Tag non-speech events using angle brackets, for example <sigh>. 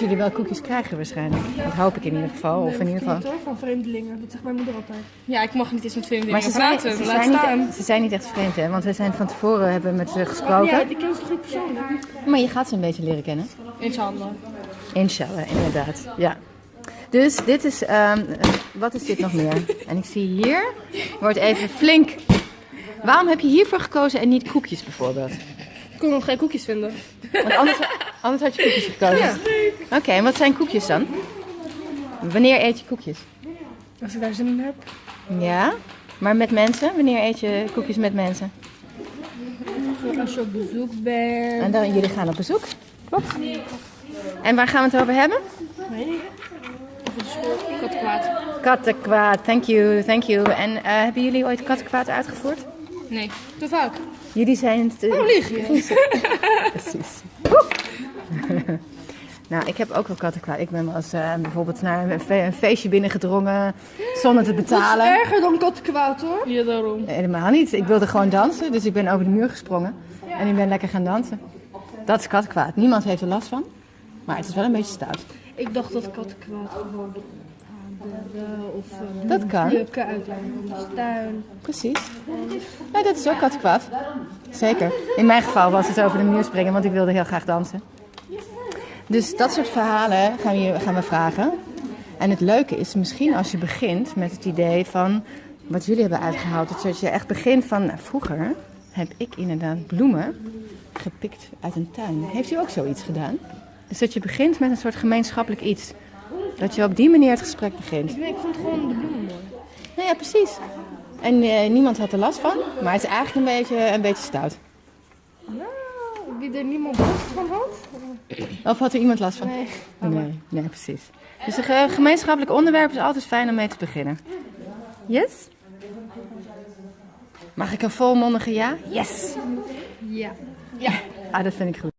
jullie wel koekjes krijgen waarschijnlijk. Dat hoop ik in ieder geval. Of in ieder geval. Hoor, van vreemdelingen. Dat zegt mijn moeder altijd. Ja, ik mag niet eens met Maar vreemdelingen ze zijn, praten. ze, Laat zijn staan. niet, ze zijn niet echt vreemd, hè? Want we zijn van tevoren hebben met ze Ja, gesproken. ik ken ze goed persoonlijk. Maar je gaat ze een beetje leren kennen. Inshallah. Inshallah, inderdaad. Ja. Dus dit is, ehm, wat is dit nog meer? En ik zie hier, wordt even flink. Waarom heb je hiervoor gekozen en niet koekjes bijvoorbeeld? Ik kon nog geen koekjes vinden. Want anders, anders had je koekjes gekozen. Oké, en wat zijn koekjes dan? Wanneer eet je koekjes? Als ik daar zin in heb. Ja, maar met mensen? Wanneer eet je koekjes met mensen? Als je op bezoek bent. En dan, jullie gaan op bezoek. Klopt. En waar gaan we het over hebben? Kattenkwaad. Kattenkwaad, thank you, thank you. En eh, hebben jullie ooit kattenkwaad uitgevoerd? Nee, te vaak. Jullie zijn het... Oh, lieg je? <laughs> Precies. Woe! <laughs> nou, ik heb ook wel kattenkwaad. Ik ben wel eens eh, bijvoorbeeld naar een, fe- een feestje binnengedrongen zonder te betalen. Erger dan kattenkwaad hoor. Ja, daarom. Helemaal niet. Ik wilde gewoon dansen, dus ik ben over de muur gesprongen. En ik ben lekker gaan dansen. Dat is kattenkwaad. Niemand heeft er last van. Maar het is wel een beetje stout. Ik dacht dat kattenkwaad gewoon aanderen of eh, Dat kan. plukken uit de tuin. Precies. Nou, dat is ook kattenkwaad. Zeker. In mijn geval was het over de muur springen, want ik wilde heel graag dansen. Dus dat soort verhalen gaan we, gaan we vragen. En het leuke is misschien als je begint met het idee van wat jullie hebben uitgehaald. Dat je echt begint van nou, vroeger heb ik inderdaad bloemen gepikt uit een tuin. Heeft u ook zoiets gedaan? Dus dat je begint met een soort gemeenschappelijk iets. Dat je op die manier het gesprek begint. Ik vond gewoon de bloemen mooi. Nou ja, precies. En eh, niemand had er last van, maar het is eigenlijk een beetje, een beetje stout. Wie er niemand last van had. Of had er iemand last van? Nee. Nee, nee precies. Dus een ge- gemeenschappelijk onderwerp is altijd fijn om mee te beginnen. Yes? Mag ik een volmondige ja? Yes! Ja. Ah, dat vind ik goed.